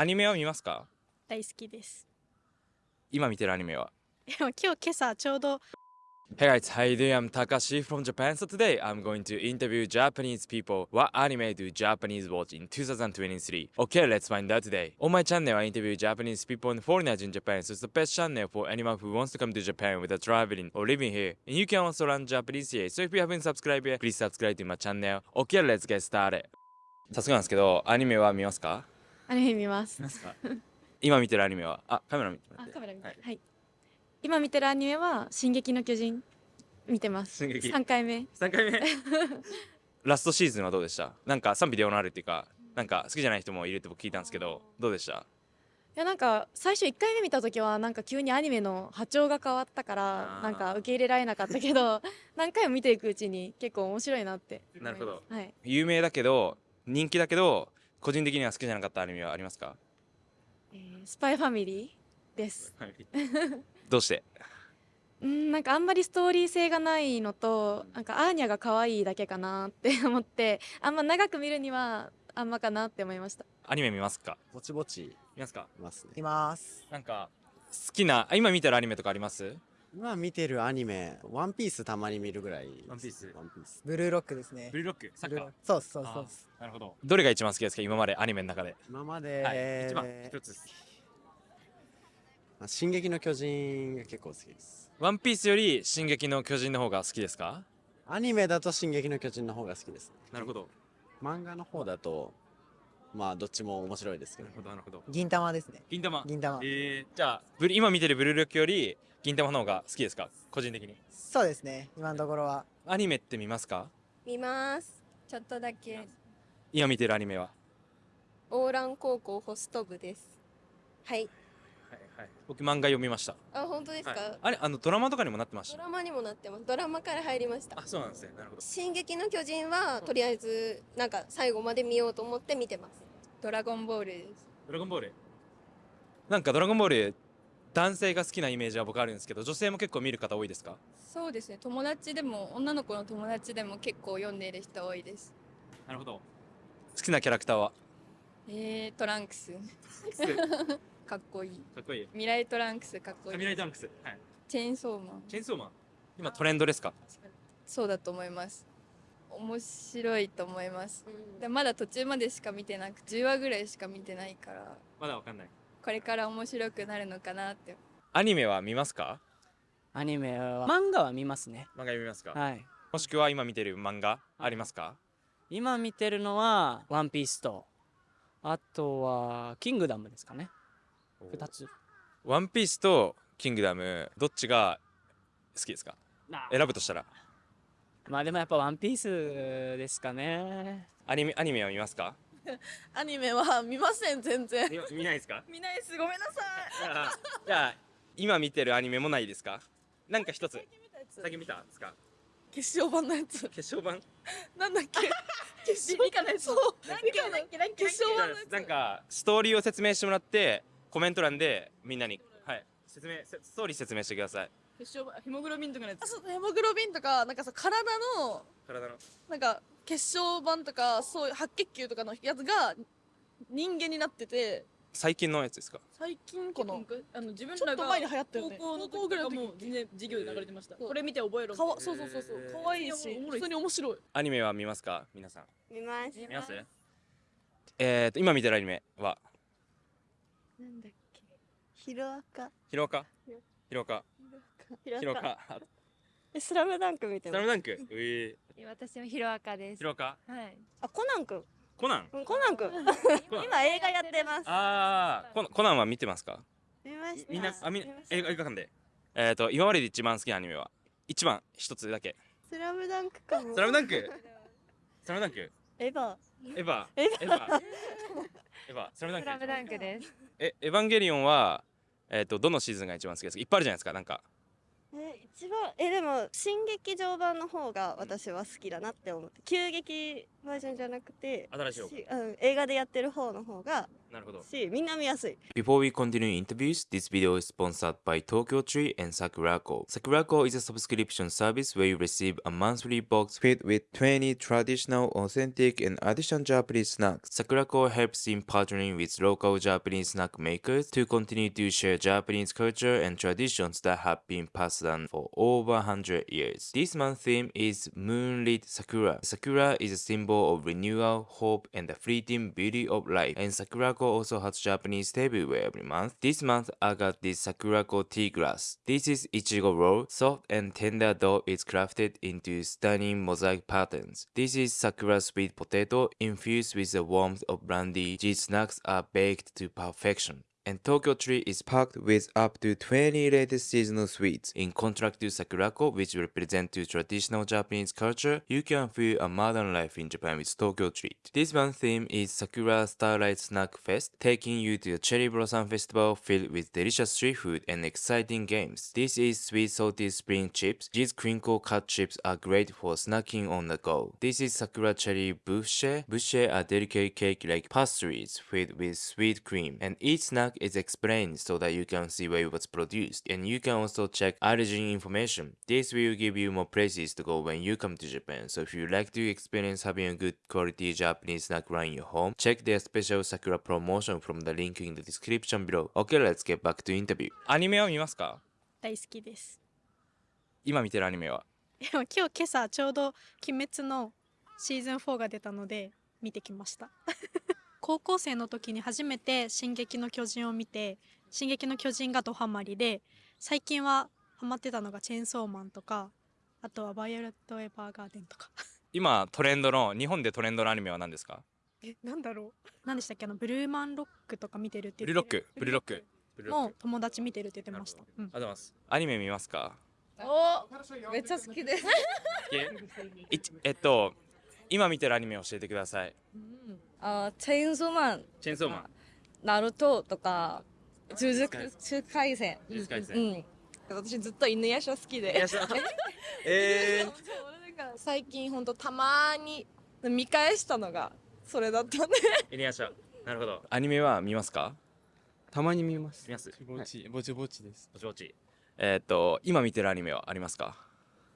アニメは見ますか大好きです。今見てるアニメは今日今朝ちょうど Hey guys, how you doing? I'm Takashi from Japan. So today I'm going to interview Japanese people. What anime do Japanese watch in 2023? Okay, let's find out today. On my channel, I interview Japanese people and foreigners in Japan. So it's the best channel for anyone who wants to come to Japan without traveling or living here. And you can also learn Japanese here. So if you haven't subscribed yet, please subscribe to my channel. Okay, let's get started. 早速なんですけど、アニメは見ますかアニメ見ます。ますか？今見てるアニメは、あ、カメラ見て。あカメラ見て、ははい。い、今見てるアニメは「進撃の巨人」見てます。進撃。3回目。3回目？ラストシーズンはどうでした？なんか賛否両論あるっていうかなんか好きじゃない人もいるって僕聞いたんですけどどうでした？いやなんか最初1回目見た時はなんか急にアニメの波長が変わったからなんか受け入れられなかったけど 何回も見ていくうちに結構面白いなって。なるほど。はい。有名だけど人気だけど個人的には好きじゃなかったアニメはありますか？えースパイファミリーですどうして？うんなんかあんまりストーリー性がないのとなんかアーニャが可愛いだけかなって 思ってあんま長く見るにはあんまかなって思いました。アニメ見ますか？ぼちぼち。見ますか？いますね。います。なんか好きなあ今見てるアニメとかあります？今見てるアニメワンピースたまに見るぐらい。ワンピース。ワンピース。ブルーロックですね。ブルーロック？サッカー？そうそうそう。なるほど。どれが一番好きですか？今までアニメの中で。今まで、はい。一番一つまあ進撃の巨人が結構好きです。ワンピースより進撃の巨人の方が好きですか？アニメだと進撃の巨人の方が好きですなるほど。漫画の方だとまあどっちも面白いですけど。なるほどなるほど。銀玉ですね。銀玉。銀玉。えー、じゃあブル今見てるブルーロックより銀玉の方が好きですか？個人的に。そうですね。今のところは。アニメって見ますか？見ます。ちょっとだけ。今見てるアニメは？オーラン高校ホスト部です。はいはいはい。僕漫画読みました。あ本当ですか、はい、あれあのドラマとかにもなってましたドラマにもなってます。ドラマから入りました。あそうなんですね。なるほど。進撃の巨人はとりあえずなんか最後まで見ようと思って見てます。ドラゴンボールです。ドラゴンボール。なんかドラゴンボール男性が好きなイメージは僕あるんですけど女性も結構見る方多いですか？そうですね。友達でも女の子の友達でも結構読んでいる人多いです。なるほど。好きなキャラクターは？えー、トランクスかっこいい。かっこいい。未来トランクスかっこいいミライトランクス。はい。チェーンソーマン。チェーンソーマン。今トレンドですか？そうだと思います。面白いと思います。でまだ途中までしか見てなく10話ぐらいしか見てないから。まだわかんない。これから面白くなるのかなって。アニメは見ますか？アニメは漫画は見ますね。漫画読みますか、はい。もしくは今見てる漫画ありますか？今見てるのは「ワンピースとあとは「キングダム」ですかね2つ。ワンピースとキングダムどっちが好きですか？選ぶとしたら。まあでもやっぱ「ワンピースですかね。アニメアニメは見ますか？アニメは見ません全然。見見ないですか？見ないです。ごめんなさい。じゃあ今見てるアニメもないですか？なんか一つ。最近見たんですか？決勝版のやつ。決勝版？なんだっけ？決勝版？のやつ。なんかストーリーを説明してもらってコメント欄でみんなにはい。説明せストーリー説明してください。決勝版ヘモグロビンとかのやつ。あそうヘモグロビンとかなんかさ体の体の。なんか血小板とかそういう白血球とかのやつが人間になってて。最近のやつですか？最近このあの自分ちょっとらが前に流行ったよね。高校の高校ぐらいの時時とかも全然授業で流れてました。そう。これ見て覚えろかわそうそうそうそう。可愛いし普通に面白い。アニメは見ますか？皆さん。見ます。見ます？えーと今見てるアニメは？なんだっけ？ヒロアカ。ヒロアカヒロアカヒヒロアカえスラムダンク見てスラムダンク？うえ私もヒロアカです。ヒロアカはい。あコナン君コナン？コナン君 今映画やってます。ああコナコナンは見てますか？見ましみんなあみんな映画映画館で。えーと今までで一番好きなアニメは一番一つだけ。スラムダンクかも。スラムダンク？スラムダンク？エヴァ。エヴァ。エヴァエヴァ。スラムダンクスラムダンクです。えエヴァンゲリオンはえっ、とどのシーズンが一番好きですか？いっぱいあるじゃないですかなんか。ええ一番えでも新劇場版の方が私は好きだなって思って急激バージョンじゃなくて新しい方しうん、映画でやってる方の方が しみんな見やすい Before we continue interviews, this video is sponsored by Tokyo Tree and Sakurako. Sakurako is a subscription service where you receive a monthly box filled with 20 traditional, authentic, and additional Japanese snacks. Sakurako helps in partnering with local Japanese snack makers to continue to share Japanese culture and traditions that have been passed down for over 100 years. This month's theme is Moonlit Sakura. Sakura is a symbol of renewal, hope, and the fleeting beauty of life. And Sakurako also has Japanese tableware every month. This month, I got this Sakurako tea glass. This is Ichigo roll. Soft and tender dough is crafted into stunning mosaic patterns. This is Sakura sweet potato infused with the warmth of brandy. These snacks are baked to perfection. And Tokyo Tree is packed with up to 20 latest seasonal sweets. In contrast to Sakurako, which represent traditional Japanese culture, you can feel a modern life in Japan with Tokyo Treat. This month's theme is Sakura Starlight Snack Fest, taking you to a cherry blossom festival filled with delicious street food and exciting games. This is sweet salty spring chips. These crinkle cut chips are great for snacking on the go. This is Sakura Cherry Boucher. Boucher are delicate cake-like pastries filled with sweet cream, and each snack is explained so that you can see where it was produced. And you can also check origin information. This will give you more places to go when you come to Japan. So if you like to experience having a good quality Japanese snack in your home, check their special Sakura promotion from the link in the description below. Okay, let's get back to interview. アニメは見ますか大好きです今見てるアニメは今日今朝ちょうど「鬼滅」のシーズン4が出たので見てきました高校生の時に初めて「進撃の巨人」を見て「進撃の巨人」がドハマりで最近はハマってたのが「チェーンソーマン」とかあとは「バイオレット・エヴァーガーデン」とか。今トレンドの日本でトレンドのアニメは何ですか？えなんだろう？何でしたっけ？あのブルーマンロックとか見てるってブルーロックブルーロック。ブルーロック。もう友達見てるって言ってました、うん、ありがとうございます。アニメ見ますか？おめっちゃ好きです。いえっと今見てるアニメ教えてくださいあチェーンソーマン。チェーンソーマン。ナルトとか呪術廻戦。呪術廻戦。うん私ずっと犬夜叉好きで。犬夜叉。えー。なんか最近ほんとたまに見返したのがそれだったんで。犬夜叉。なるほど。アニメは見ますか？たまに見ます。見ます。ぼちぼちぼちです。ぼちぼち。えーっと今見てるアニメはありますか？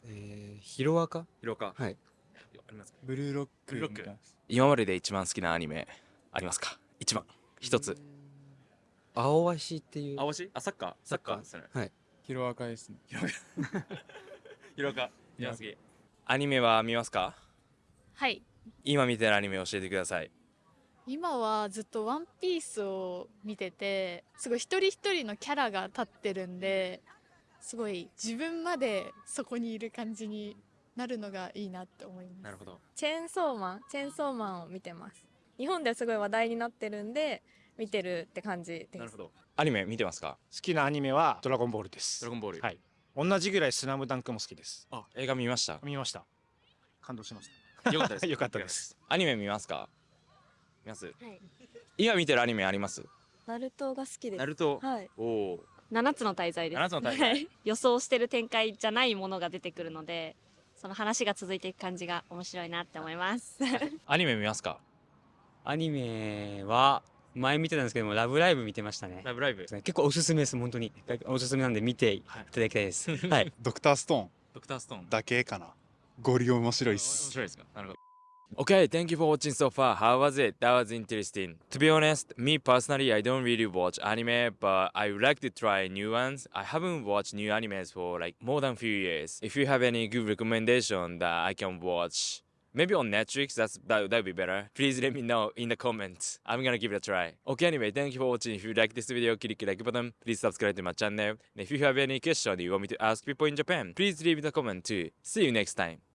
えー、ヒロアカ？ヒロアカ。はい。ありますか？ブルーロックブルーロック。今までで一番好きなアニメありますか？一番。一つ。青足っていう。青しあサッカー？サッカー。ですね。はい。ヒロアカですね。ヒロアカ。見ますきアニメは見ますか？はい。今見てるアニメ教えてください。今はずっと「ワンピースを見ててすごい一人一人のキャラが立ってるんですごい自分までそこにいる感じになるのがいいなって思いますなるほど。チェーンソーマンチェーンソーマンを見てます。日本ですごい話題になってるんで見てるって感じです。なるほど。アニメ見てますか？好きなアニメはドラゴンボールです。ドラゴンボール。はい。同じぐらいスラムダンクも好きです。あ映画見ました？見ました。感動しました。よかったです。よかったです。アニメ見ますか？見ます？はい。今見てるアニメあります？ナルトが好きです。ナルト。はい。おお7つの大罪です。7つの大罪。は い予想してる展開じゃないものが出てくるのでその話が続いていく感じが面白いなって思います。アニメ見ますか？アニメは前見てたんですけども「ラブライブ!」見てましたね。ラブライブ？結構おすすめです本当に。おすすめなんで見ていただきたいです。はい。ドクターストーン。ドクターストーン。だけかな。ゴリ面白いっ面す白いですか？なるほど Okay, thank you for watching so far. How was it? That was interesting. To be honest, me personally, I don't really watch anime, but I would like to try new ones. I haven't watched new animes for like more than few years. If you have any good recommendation that I can watch, maybe on Netflix, that's that would be better. Please let me know in the comments. I'm gonna give it a try. Okay, anyway, thank you for watching. If you like this video, click the like button. Please subscribe to my channel. And if you have any question you want me to ask people in Japan, please leave the comment too. See you next time.